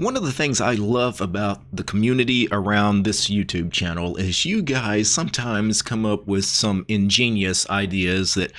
One of the things I love about the community around this YouTube channel is you guys sometimes come up with some ingenious ideas that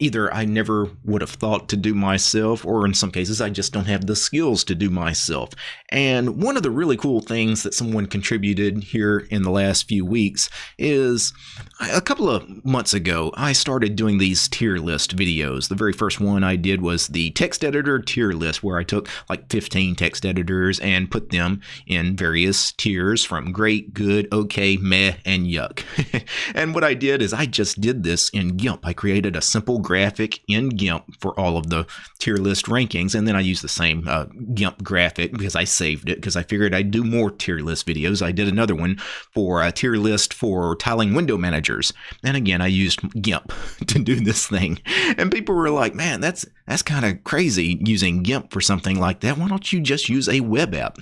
either I never would have thought to do myself, or in some cases, I just don't have the skills to do myself. And one of the really cool things that someone contributed here in the last few weeks is a couple of months ago, I started doing these tier list videos. The very first one I did was the text editor tier list, where I took like 15 text editors and put them in various tiers from great, good, okay, meh, and yuck. and what I did is I just did this in GIMP. I created a simple graphic in GIMP for all of the tier list rankings, and then I used the same uh, GIMP graphic because I saved it because I figured I'd do more tier list videos. I did another one for a tier list for tiling window managers, and again I used GIMP to do this thing. And people were like, "Man, that's that's kind of crazy using GIMP for something like that. Why don't you just use a web app?"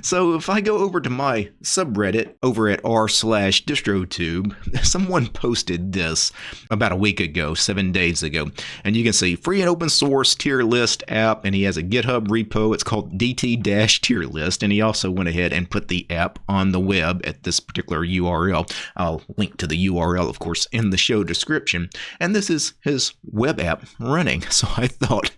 So if I go over to my subreddit over at r slash distrotube, someone posted this about a week ago, seven days ago ago. And you can see free and open source tier list app, and he has a GitHub repo. It's called DT tier list. And he also went ahead and put the app on the web at this particular URL. I'll link to the URL, of course, in the show description. And this is his web app running. So I thought,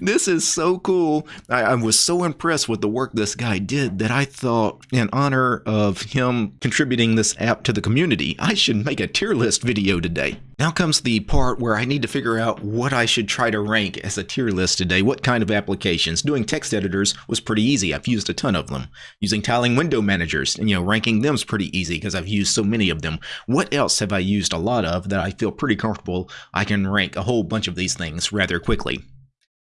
this is so cool. I, I was so impressed with the work this guy did that I thought, in honor of him contributing this app to the community, I should make a tier list video today. Now comes the part where I need to figure out what I should try to rank as a tier list today, what kind of applications. Doing text editors was pretty easy. I've used a ton of them. Using tiling window managers, and you know, ranking them is pretty easy because I've used so many of them. What else have I used a lot of that I feel pretty comfortable I can rank a whole bunch of these things rather quickly?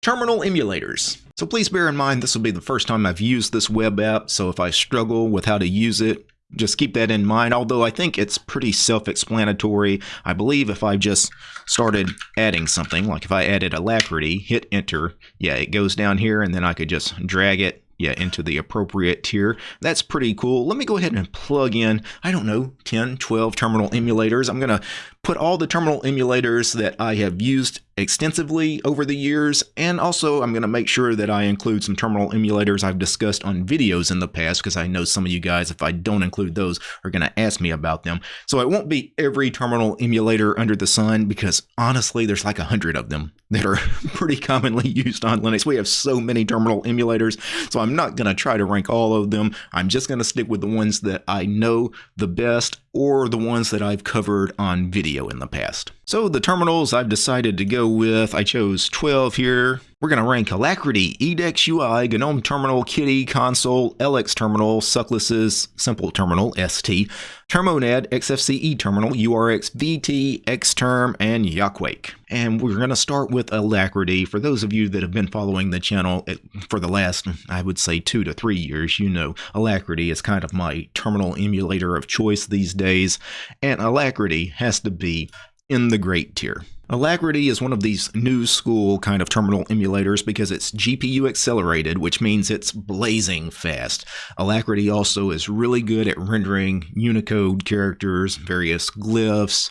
Terminal emulators. So please bear in mind this will be the first time I've used this web app, so if I struggle with how to use it, just keep that in mind, although I think it's pretty self-explanatory. I believe if I just started adding something, like if I added Alacritty, hit enter, yeah, it goes down here, and then I could just drag it yeah, into the appropriate tier. That's pretty cool. Let me go ahead and plug in, I don't know, 10, 12 terminal emulators. I'm going to put all the terminal emulators that I have used extensively over the years, and also I'm going to make sure that I include some terminal emulators I've discussed on videos in the past, because I know some of you guys, if I don't include those, are going to ask me about them. So it won't be every terminal emulator under the sun, because honestly, there's like a hundred of them that are pretty commonly used on Linux. We have so many terminal emulators, so I'm not going to try to rank all of them. I'm just going to stick with the ones that I know the best or the ones that I've covered on video in the past. So the terminals I've decided to go with, I chose 12 here. We're going to rank Alacritty, Edex UI, GNOME Terminal, Kitty, Konsole, LX Terminal, Suckless's Simple Terminal, ST, Termonad, XFCE Terminal, URXVT, Xterm, and Yakuake. And we're going to start with Alacritty. For those of you that have been following the channel eh, for the last, I would say, two to three years, you know Alacritty is kind of my terminal emulator of choice these days. And Alacritty has to be in the great tier. Alacritty is one of these new school kind of terminal emulators because it's GPU accelerated, which means it's blazing fast. Alacritty also is really good at rendering Unicode characters, various glyphs,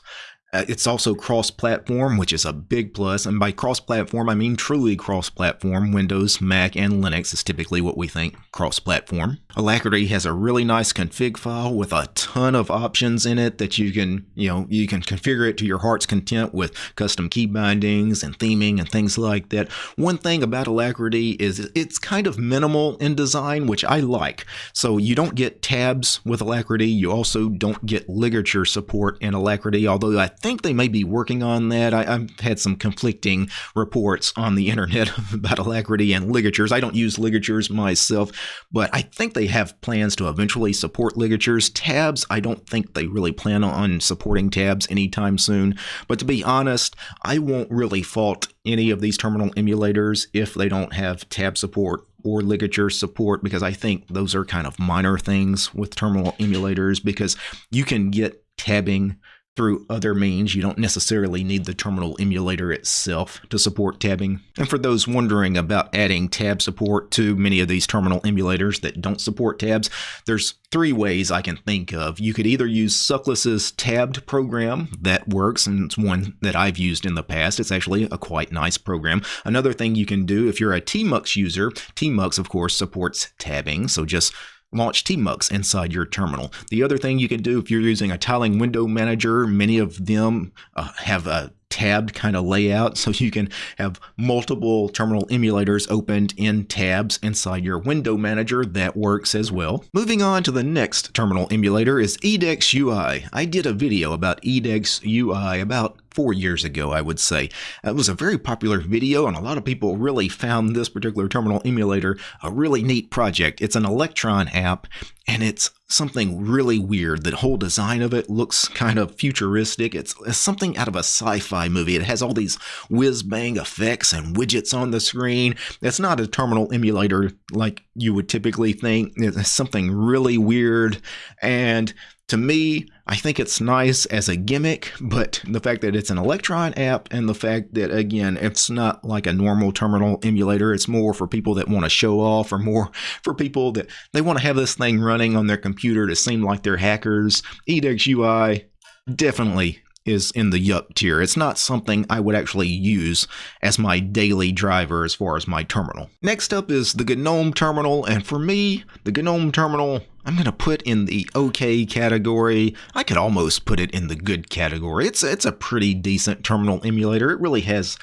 uh, it's also cross-platform, which is a big plus. And by cross-platform, I mean truly cross-platform. Windows, Mac, and Linux is typically what we think cross-platform. Alacritty has a really nice config file with a ton of options in it that you can, you know, you can configure it to your heart's content with custom key bindings and theming and things like that. One thing about Alacritty is it's kind of minimal in design, which I like. So you don't get tabs with Alacritty. You also don't get ligature support in Alacritty, although I think they may be working on that. I, have had some conflicting reports on the internet about Alacritty and ligatures. I don't use ligatures myself, but I think they have plans to eventually support ligatures. Tabs, I don't think they really plan on supporting tabs anytime soon. But to be honest, I won't really fault any of these terminal emulators if they don't have tab support or ligature support because I think those are kind of minor things with terminal emulators because you can get tabbing through other means. You don't necessarily need the terminal emulator itself to support tabbing. And for those wondering about adding tab support to many of these terminal emulators that don't support tabs, there's three ways I can think of. You could either use Suckless's tabbed program that works, and it's one that I've used in the past. It's actually a quite nice program. Another thing you can do if you're a Tmux user, Tmux of course supports tabbing, so just launch tmux inside your terminal. The other thing you can do if you're using a tiling window manager, many of them uh, have a tabbed kind of layout so you can have multiple terminal emulators opened in tabs inside your window manager that works as well. Moving on to the next terminal emulator is Edex UI. I did a video about Edex UI about four years ago, I would say. It was a very popular video, and a lot of people really found this particular terminal emulator a really neat project. It's an Electron app, and it's something really weird. The whole design of it looks kind of futuristic. It's, it's something out of a sci-fi movie. It has all these whiz-bang effects and widgets on the screen. It's not a terminal emulator like you would typically think. It's something really weird, and to me, I think it's nice as a gimmick, but the fact that it's an Electron app and the fact that, again, it's not like a normal terminal emulator, it's more for people that want to show off or more for people that they want to have this thing running on their computer to seem like they're hackers. Edex UI definitely is in the yuck tier. It's not something I would actually use as my daily driver as far as my terminal. Next up is the GNOME terminal, and for me, the GNOME terminal I'm going to put in the okay category. I could almost put it in the good category. It's it's a pretty decent terminal emulator. It really has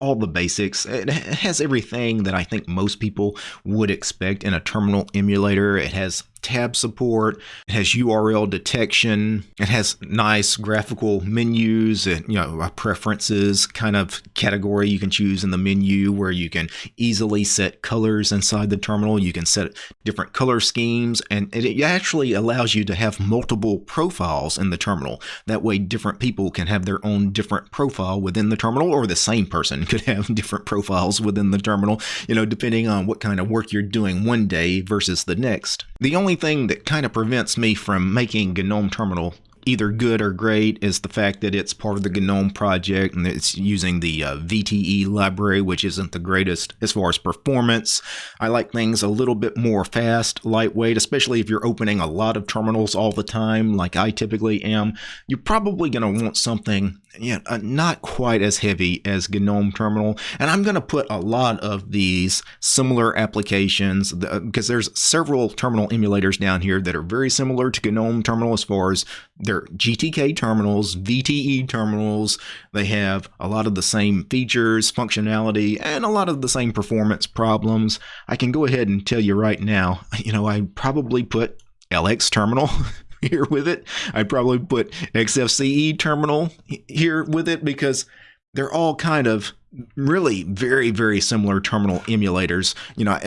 all the basics. It has everything that I think most people would expect in a terminal emulator. It has tab support. It has URL detection. It has nice graphical menus and you know uh, preferences kind of category you can choose in the menu where you can easily set colors inside the terminal. You can set different color schemes and it actually allows you to have multiple profiles in the terminal. That way different people can have their own different profile within the terminal or the same person could have different profiles within the terminal, you know, depending on what kind of work you're doing one day versus the next. The only thing that kind of prevents me from making GNOME Terminal either good or great is the fact that it's part of the GNOME project and it's using the uh, VTE library, which isn't the greatest as far as performance. I like things a little bit more fast, lightweight, especially if you're opening a lot of terminals all the time, like I typically am. You're probably going to want something yeah, uh, not quite as heavy as GNOME Terminal. And I'm going to put a lot of these similar applications because there's several terminal emulators down here that are very similar to GNOME Terminal as far as their GTK terminals, VTE terminals. They have a lot of the same features, functionality, and a lot of the same performance problems. I can go ahead and tell you right now, you know, I probably put LX Terminal here with it. I'd probably put XFCE terminal here with it because they're all kind of really very very similar terminal emulators you know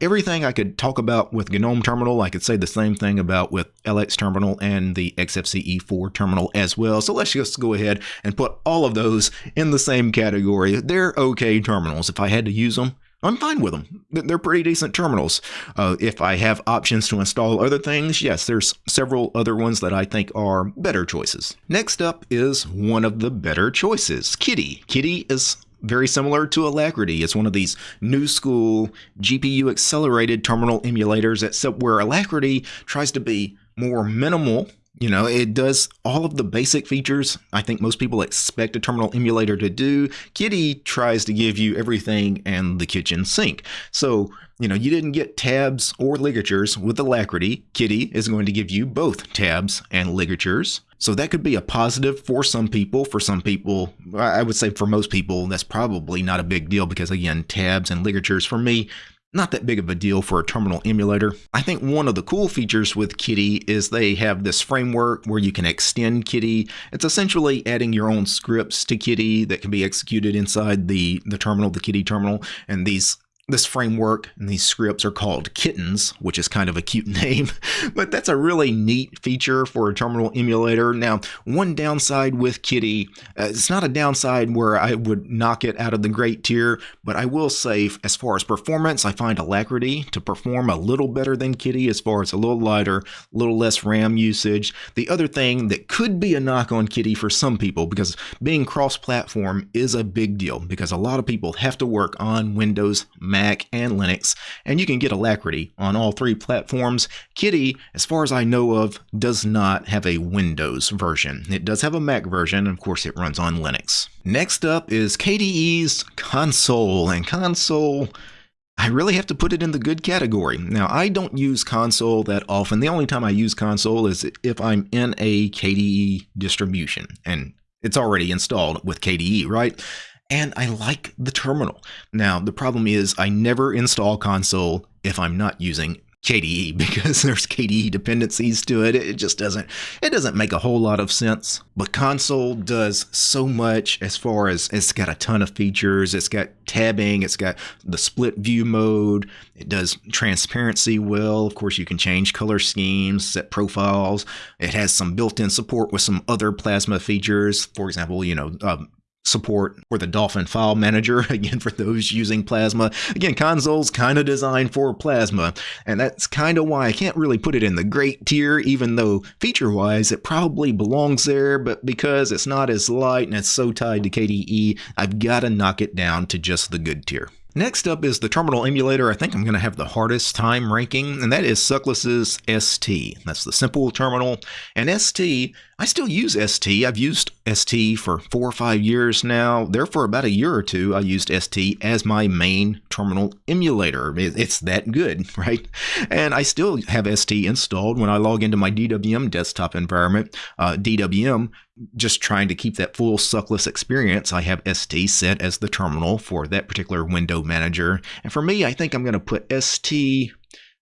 everything i could talk about with gnome terminal i could say the same thing about with lx terminal and the xfce4 terminal as well so let's just go ahead and put all of those in the same category they're okay terminals if i had to use them I'm fine with them. They're pretty decent terminals. Uh, if I have options to install other things, yes, there's several other ones that I think are better choices. Next up is one of the better choices, Kitty. Kitty is very similar to Alacritty. It's one of these new school GPU accelerated terminal emulators, except where Alacritty tries to be more minimal you know, it does all of the basic features I think most people expect a terminal emulator to do. Kitty tries to give you everything and the kitchen sink. So, you know, you didn't get tabs or ligatures with Alacritty. Kitty is going to give you both tabs and ligatures. So that could be a positive for some people. For some people, I would say for most people, that's probably not a big deal because, again, tabs and ligatures for me, not that big of a deal for a terminal emulator. I think one of the cool features with Kitty is they have this framework where you can extend Kitty. It's essentially adding your own scripts to Kitty that can be executed inside the, the terminal, the Kitty terminal, and these this framework and these scripts are called kittens, which is kind of a cute name, but that's a really neat feature for a terminal emulator. Now, one downside with Kitty, uh, it's not a downside where I would knock it out of the great tier, but I will say, as far as performance, I find Alacritty to perform a little better than Kitty as far as a little lighter, a little less RAM usage. The other thing that could be a knock on Kitty for some people, because being cross platform is a big deal, because a lot of people have to work on Windows, Mac, and Linux, and you can get Alacritty on all three platforms. Kitty, as far as I know of, does not have a Windows version. It does have a Mac version, and of course it runs on Linux. Next up is KDE's Konsole, and Konsole I really have to put it in the good category. Now, I don't use Konsole that often. The only time I use Konsole is if I'm in a KDE distribution, and it's already installed with KDE, right? And I like the terminal. Now, the problem is I never install Konsole if I'm not using KDE because there's KDE dependencies to it. It just doesn't it doesn't make a whole lot of sense. But Konsole does so much as far as it's got a ton of features. It's got tabbing, it's got the split view mode, it does transparency well. Of course, you can change color schemes, set profiles. It has some built-in support with some other plasma features. For example, you know, um, support for the Dolphin file manager, again, for those using Plasma. Again, Konsole's kind of designed for Plasma, and that's kind of why I can't really put it in the great tier, even though feature-wise it probably belongs there, but because it's not as light and it's so tied to KDE, I've got to knock it down to just the good tier. Next up is the terminal emulator I think I'm going to have the hardest time ranking, and that is Suckless's ST. That's the simple terminal. And ST, I still use ST. I've used ST for four or five years now. There for about a year or two, I used ST as my main terminal emulator. It's that good, right? And I still have ST installed when I log into my DWM desktop environment. Uh, DWM just trying to keep that full suckless experience, I have ST set as the terminal for that particular window manager. And for me, I think I'm going to put ST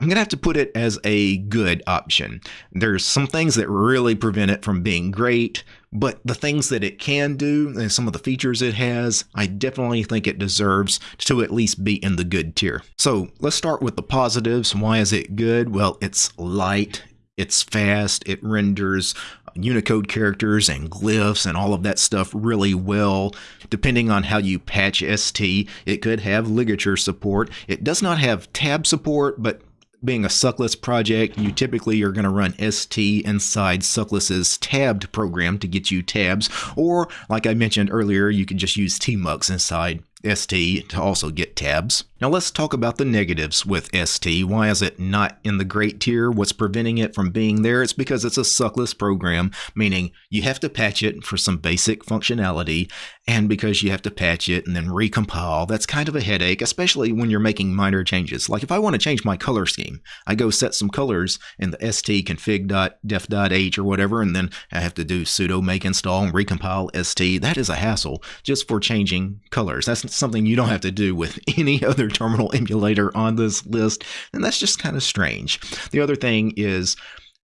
I'm going to have to put it as a good option. There's some things that really prevent it from being great, but the things that it can do and some of the features it has, I definitely think it deserves to at least be in the good tier. So let's start with the positives. Why is it good? Well, it's light, it's fast, it renders Unicode characters and glyphs and all of that stuff really well. Depending on how you patch ST, it could have ligature support. It does not have tab support, but being a Suckless project, you typically are going to run ST inside Suckless's tabbed program to get you tabs, or like I mentioned earlier, you can just use tmux inside ST to also get tabs. Now let's talk about the negatives with ST. Why is it not in the great tier? What's preventing it from being there? It's because it's a suckless program, meaning you have to patch it for some basic functionality, and because you have to patch it and then recompile, that's kind of a headache, especially when you're making minor changes. Like if I want to change my color scheme, I go set some colors in the stconfig.def.h or whatever, and then I have to do sudo make install and recompile st. That is a hassle just for changing colors. That's something you don't have to do with any other terminal emulator on this list, and that's just kind of strange. The other thing is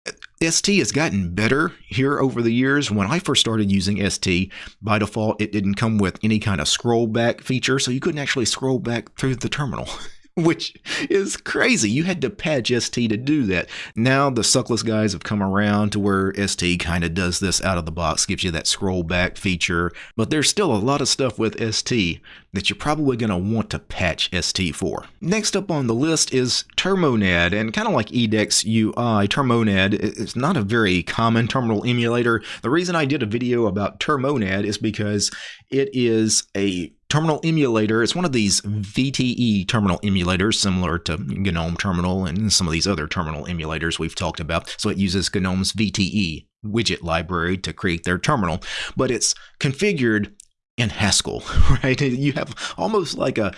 uh, ST has gotten better here over the years. When I first started using ST, by default, it didn't come with any kind of scroll back feature, so you couldn't actually scroll back through the terminal. which is crazy. You had to patch ST to do that. Now the suckless guys have come around to where ST kind of does this out of the box, gives you that scroll back feature, but there's still a lot of stuff with ST that you're probably going to want to patch ST for. Next up on the list is Termonad, and kind of like Edex UI, Termonad is not a very common terminal emulator. The reason I did a video about Termonad is because it is a terminal emulator. It's one of these VTE terminal emulators, similar to GNOME Terminal and some of these other terminal emulators we've talked about. So it uses GNOME's VTE widget library to create their terminal, but it's configured in Haskell, right? You have almost like a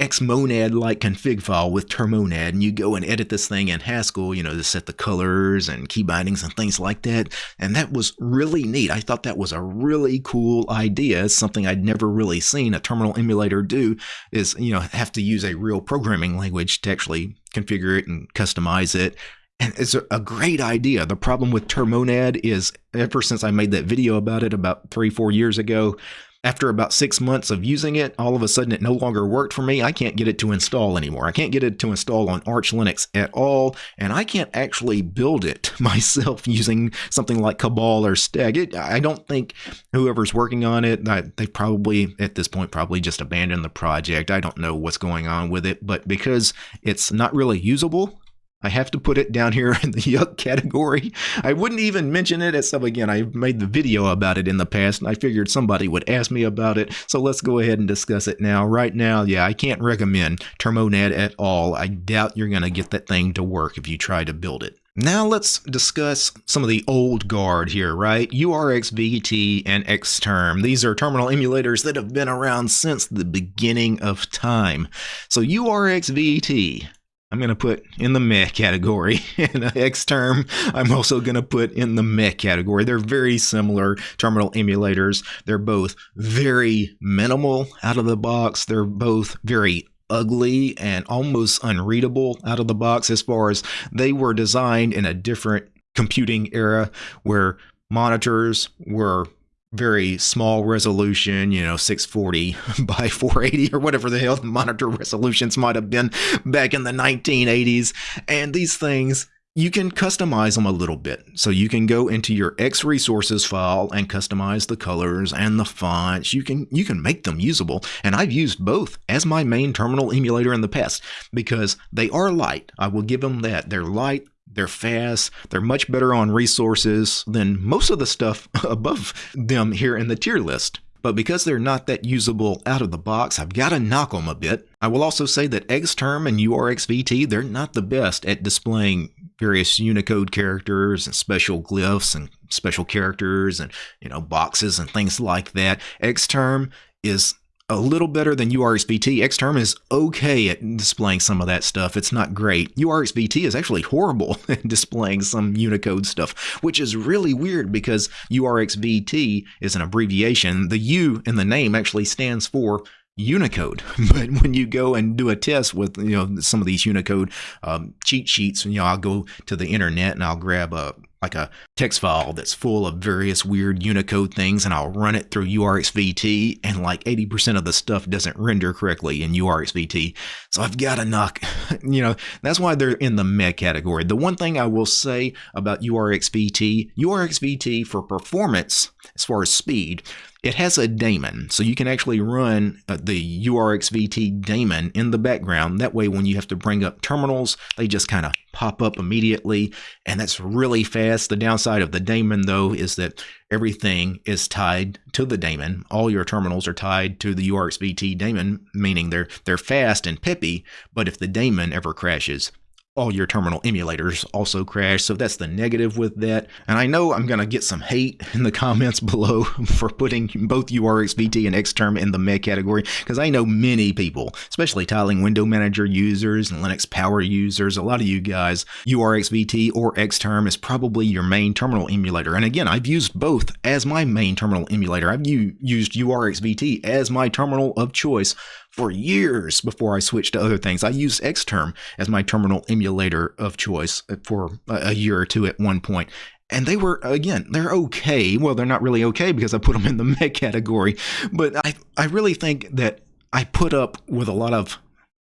xmonad like config file with termonad and you go and edit this thing in Haskell, you know, to set the colors and key bindings and things like that. And that was really neat. I thought that was a really cool idea. It's something I'd never really seen a terminal emulator do is, you know, have to use a real programming language to actually configure it and customize it. And it's a great idea. The problem with Termonad is ever since I made that video about it about three, four years ago, after about six months of using it, all of a sudden it no longer worked for me. I can't get it to install anymore. I can't get it to install on Arch Linux at all, and I can't actually build it myself using something like Cabal or Stack. It, I don't think whoever's working on it, they probably at this point probably just abandoned the project. I don't know what's going on with it, but because it's not really usable, I have to put it down here in the yuck category. I wouldn't even mention it as again. I made the video about it in the past, and I figured somebody would ask me about it. So let's go ahead and discuss it now. Right now, yeah, I can't recommend Termonad at all. I doubt you're going to get that thing to work if you try to build it. Now let's discuss some of the old guard here, right? URXVT and Xterm. These are terminal emulators that have been around since the beginning of time. So URXVT I'm going to put in the meh category. and Xterm, I'm also going to put in the meh category. They're very similar terminal emulators. They're both very minimal out of the box. They're both very ugly and almost unreadable out of the box as far as they were designed in a different computing era where monitors were very small resolution, you know, 640 by 480 or whatever the hell the monitor resolutions might have been back in the 1980s. And these things, you can customize them a little bit. So you can go into your X resources file and customize the colors and the fonts. You can you can make them usable. And I've used both as my main terminal emulator in the past because they are light. I will give them that. They're light, they're fast. They're much better on resources than most of the stuff above them here in the tier list. But because they're not that usable out of the box, I've got to knock them a bit. I will also say that Xterm and URXVT, they're not the best at displaying various Unicode characters and special glyphs and special characters and, you know, boxes and things like that. Xterm is a little better than URXVT. Xterm is okay at displaying some of that stuff. It's not great. URXVT is actually horrible at displaying some Unicode stuff, which is really weird because URXVT is an abbreviation. The U in the name actually stands for Unicode. But when you go and do a test with you know some of these Unicode um, cheat sheets, you know I'll go to the internet and I'll grab a like a text file that's full of various weird Unicode things, and I'll run it through URXVT, and like 80% of the stuff doesn't render correctly in URXVT. So I've got to knock, you know, that's why they're in the meh category. The one thing I will say about URXVT, URXVT for performance, as far as speed, it has a daemon, so you can actually run uh, the URXVT daemon in the background. That way, when you have to bring up terminals, they just kind of pop up immediately, and that's really fast. The downside of the daemon, though, is that everything is tied to the daemon. All your terminals are tied to the URXVT daemon, meaning they're they're fast and pippy, But if the daemon ever crashes, all your terminal emulators also crash. So that's the negative with that. And I know I'm going to get some hate in the comments below for putting both URXVT and Xterm in the meh category because I know many people, especially tiling window manager users and Linux power users, a lot of you guys, URXVT or Xterm is probably your main terminal emulator. And again, I've used both as my main terminal emulator. I've used URXVT as my terminal of choice for years before I switched to other things. I used Xterm as my terminal emulator of choice uh, for a year or two at one point. And they were, again, they're okay. Well, they're not really okay because I put them in the meh category. But I, I really think that I put up with a lot of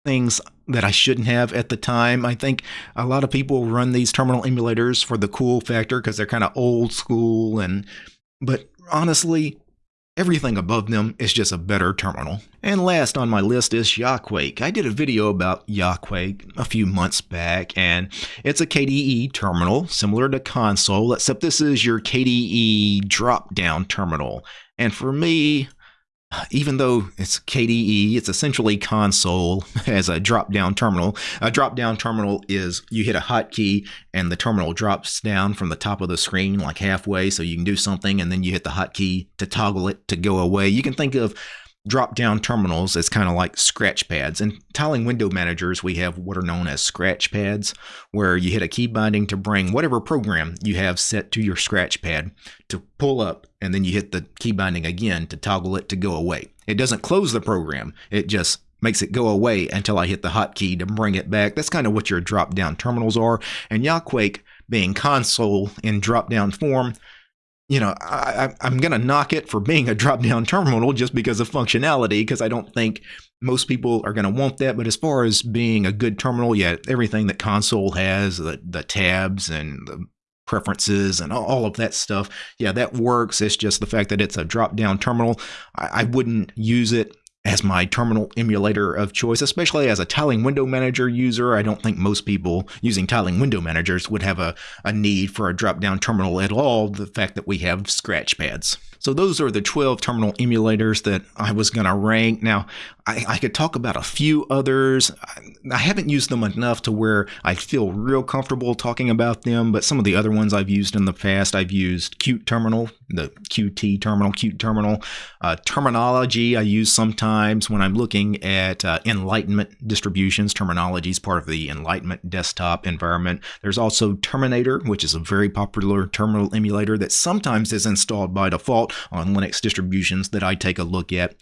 things that I shouldn't have at the time. I think a lot of people run these terminal emulators for the cool factor because they're kind of old school and but honestly, Everything above them is just a better terminal. And last on my list is Yakuake. I did a video about Yakuake a few months back, and it's a KDE terminal similar to Konsole, except this is your KDE drop-down terminal. And for me, even though it's KDE, it's essentially Konsole as a drop down terminal. A drop down terminal is you hit a hotkey and the terminal drops down from the top of the screen like halfway so you can do something and then you hit the hotkey to toggle it to go away. You can think of drop down terminals as kind of like scratch pads. In tiling window managers, we have what are known as scratch pads, where you hit a key binding to bring whatever program you have set to your scratch pad to pull up, and then you hit the key binding again to toggle it to go away. It doesn't close the program, it just makes it go away until I hit the hotkey to bring it back. That's kind of what your drop down terminals are. And Yakuake being Konsole in drop down form you know, I, am going to knock it for being a drop down terminal just because of functionality, because I don't think most people are going to want that. But as far as being a good terminal, yeah, everything that Konsole has, the, the tabs and the preferences and all of that stuff, yeah, that works. It's just the fact that it's a drop down terminal. I, I wouldn't use it as my terminal emulator of choice, especially as a tiling window manager user. I don't think most people using tiling window managers would have a, a need for a drop down terminal at all, the fact that we have scratch pads. So those are the 12 terminal emulators that I was going to rank. Now, I, I, could talk about a few others. I haven't used them enough to where I feel real comfortable talking about them, but some of the other ones I've used in the past, I've used Qt Terminal, the Qt Terminal, Qt Terminal. Uh, terminology I use sometimes when I'm looking at uh, Enlightenment distributions. Terminology is part of the Enlightenment desktop environment. There's also Terminator, which is a very popular terminal emulator that sometimes is installed by default on Linux distributions that I take a look at.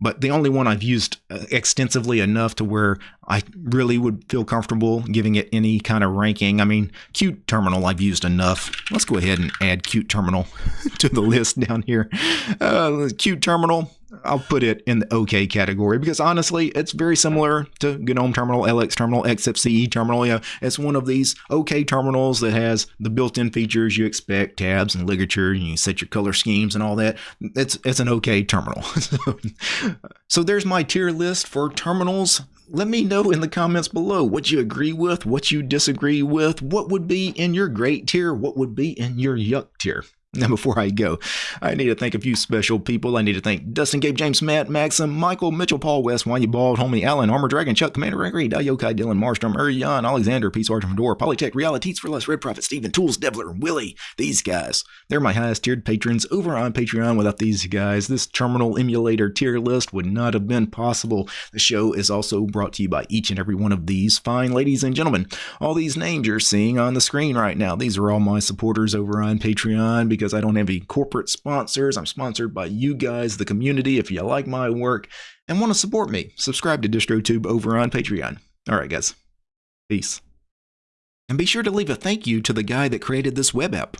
But the only one I've used uh, extensively enough to where I really would feel comfortable giving it any kind of ranking. I mean, Qt Terminal I've used enough. Let's go ahead and add Qt Terminal to the list down here. Uh, Qt Terminal, I'll put it in the OK category because honestly, it's very similar to GNOME Terminal, LX Terminal, XFCE Terminal. Yeah, it's one of these OK terminals that has the built-in features you expect, tabs and ligature, and you set your color schemes and all that. It's it's an OK terminal. so there's my tier list for terminals let me know in the comments below what you agree with, what you disagree with, what would be in your great tier, what would be in your yuck tier. Now, before I go, I need to thank a few special people. I need to thank Dustin, Gabe, James, Matt, Maxim, Michael, Mitchell, Paul, West, Why You Bald, Homie, Allen, Armor Dragon, Chuck, Commander Gregory, Dayokai, Dylan, Marstrom, Urian, Alexander, Peace, Argent, Fedora, Polytech, Realities for Less, Red Prophet, Steven, Tools, Devler, and Willie. These guys, they're my highest tiered patrons over on Patreon. Without these guys, this terminal emulator tier list would not have been possible. The show is also brought to you by each and every one of these fine ladies and gentlemen. All these names you're seeing on the screen right now, these are all my supporters over on Patreon because I don't have any corporate sponsors. I'm sponsored by you guys, the community. If you like my work and want to support me, subscribe to DistroTube over on Patreon. All right, guys. Peace. And be sure to leave a thank you to the guy that created this web app.